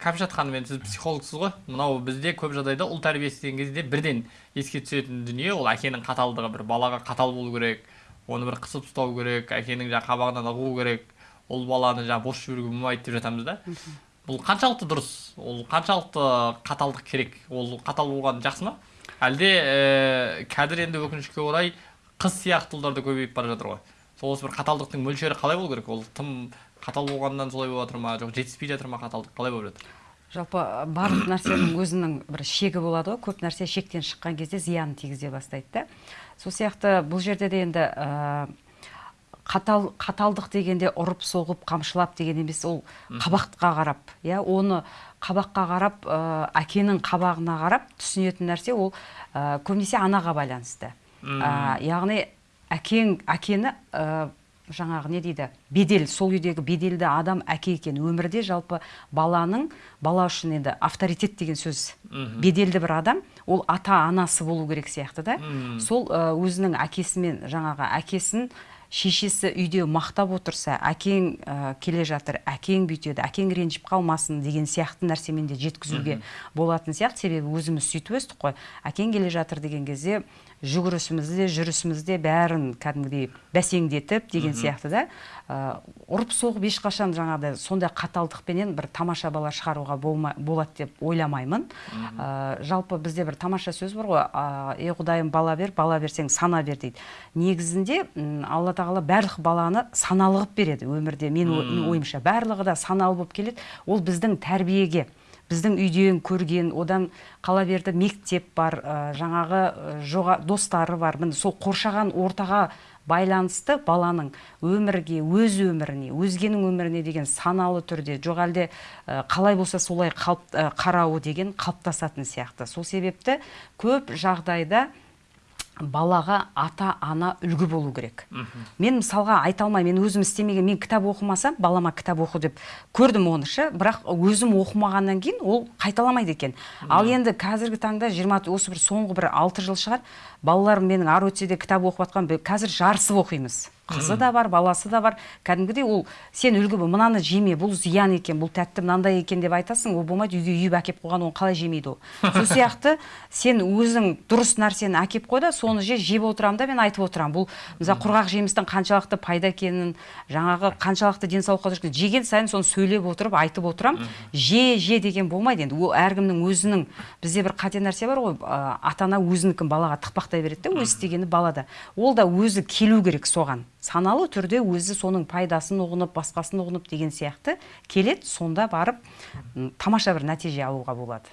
кәмшат ханым енді сіз психологсыз ғой. Мынау бізде көп жағдайда ұл тәрбиесі деген кезде бірден еске түсетін дүние ол әкенің қаталдығы. Бір балаға қатал болу керек оны бір қысып ұстау керек әкенің жаңағы қабағынан ығу керек ұл баланы жаңағы бос жіберуге болмайды деп жатамыз да. Бұл қаншалықты дұрыс? Ол қаншалықты қаталдық керек? Ол қатал болған жақсы ма? Әлде ә, қазір енді өкінішке орай қыз сияқты ұлдар да көбейіп бара жатыр ғой. Сол осы бір қаталдықтың мөлшері қалай болу керек? Ол тым қатал болғаннан солай болып жатыр ма? Жоқ жетіспей жатыр ма қаталдық қалай болып жатыр? Жалпы барлық нәрсенің өзінің бір шегі болады ғой. Көп нәрсе шектен шыққан кезде зиянын тигізе бастайды да. Сол сияқты бұл жерде де енді ә, қатал қаталдық дегенде ұрып соғып қамшылап деген емес ол қабаққа қарап иә оны қабаққа қарап ә, әкенің қабағына қарап түсінетін нәрсе ол ә, көбінесе анаға байланысты. Ә, яғни әкең әкені ә, жаңағы не дейді? Бедел сол үйдегі беделді адам әке екен. Өмірде жалпы баланың бала үшін енді авторитет деген сөз беделді бір адам. Ол ата анасы болу керек сияқты да. Сол өзінің әкесімен жаңағы әкесін шешесі үйде мақтап отырса әкең ә, келе жатыр әкең бүйтеді әкең ренжіп қалмасын деген сияқты нәрсемен де жеткізуге болатын сияқты. Себебі өзіміз сөйтіп өстік қой. Әкең келе жатыр деген кезде жүгірісімізде жүрісімізде бәрін кәдімгідей бәсеңдетіп деген сияқты да ә, ұрып соғып ешқашан жаңағыдай сондай қаталдықпенен бір тамаша бала шығаруға болма, болады деп ойламаймын. Ә, жалпы бізде бір тамаша сөз бар ғой. Ей құдайым бала бер бала берсең сана бер дейді. Негізінде алла тағала барлық баланы саналы қылып береді өмірде. Мен ойымша барлығы да саналы болып келеді. Ол біздің тәрбиеге біздің үйден көрген одан қала берді мектеп бар ә, жаңағы жоға, достары бар. Міне сол қоршаған ортаға байланысты баланың өмірге өз өміріне өзгенің өміріне деген саналы түрде жоқ әлде қалай болса солай қарауы деген қалыптасатын сияқты. Сол себепті көп жағдайда балаға ата ана үлгі болу керек. Мен мысалға айта алмаймын мен өзім істемеген мен кітап оқымасам балама кітап оқы деп көрдім оны ше бірақ өзім оқымағаннан кейін ол қайталамайды екен. Ал енді қазіргі таңда жиырма осы бір соңғы бір алты жыл шығар балаларым менің ары өтсе де кітап оқып жатқан қазір жарысып оқимыз. Қызы да бар баласы да бар. Кәдімгідей ол сен үлгі бол мынаны жеме бұл зиян екен бұл тәтті мынандай екен деп айтасың ол болмайды үйге үйіп әкеп қойған оны қалай жемейді ол? Сол сияқты сен өзің дұрыс нәрсені әкеп қой да соны же жеп отырамын да мен айтып отырамын бұл мысалы құрғақ жемістің қаншалықты пайда екенін жаңағы қаншалықты денсаулыққа дұрыс жеген сайын соны сөйлеп отырып айтып отырамын же же деген болмайды енді. Ол әркімнің өзінің бізде бір қате нәрсе бар ғой ата ана өзінікін балаға тықпақтай береді да өз істегені балада ол да өзі келу керек соған. Саналы түрде өзі соның пайдасын ұғынып басқасын ұғынып деген сияқты. Келеді сонда барып тамаша бір нәтиже алуға болады.